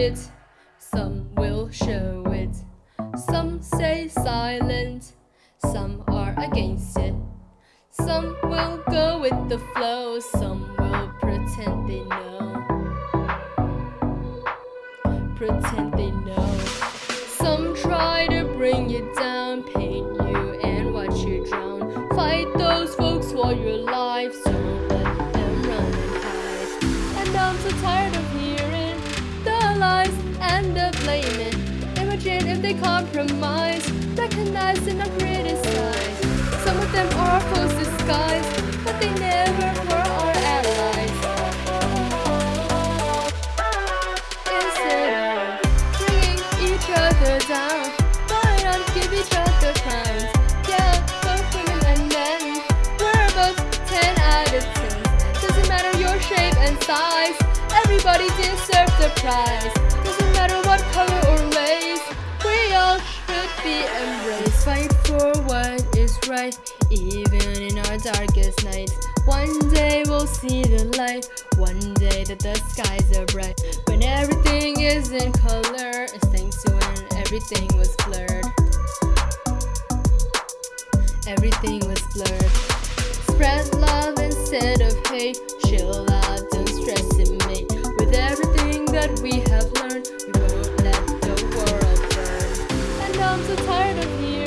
it, some will show it. Some say silent, some are against it. Some will go with the flow, some will pretend they know. Pretend they know. Some try to bring you down, paint you and watch you drown. Fight those folks while you're life's so let them run and hide. And I'm so tired of Imagine if they compromise, recognize and not criticize. Some of them are false disguise, but they never were our allies. Instead of bringing each other down, why not give each other crowns? Yeah, both women and men, we're both 10 out of 10. Doesn't matter your shape and size, everybody deserves the prize. Doesn't matter what color or race, what is right, even in our darkest nights. One day we'll see the light, one day that the skies are bright. When everything is in color, it's thanks to when everything was blurred. Everything was blurred. Spread love instead of hate. Chill out, don't stress it, mate. With everything that we have learned, we won't let the world burn. And I'm so tired of hearing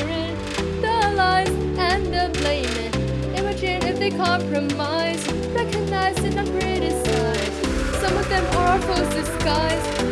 they compromise, recognize and not criticize. Some of them are false disguise,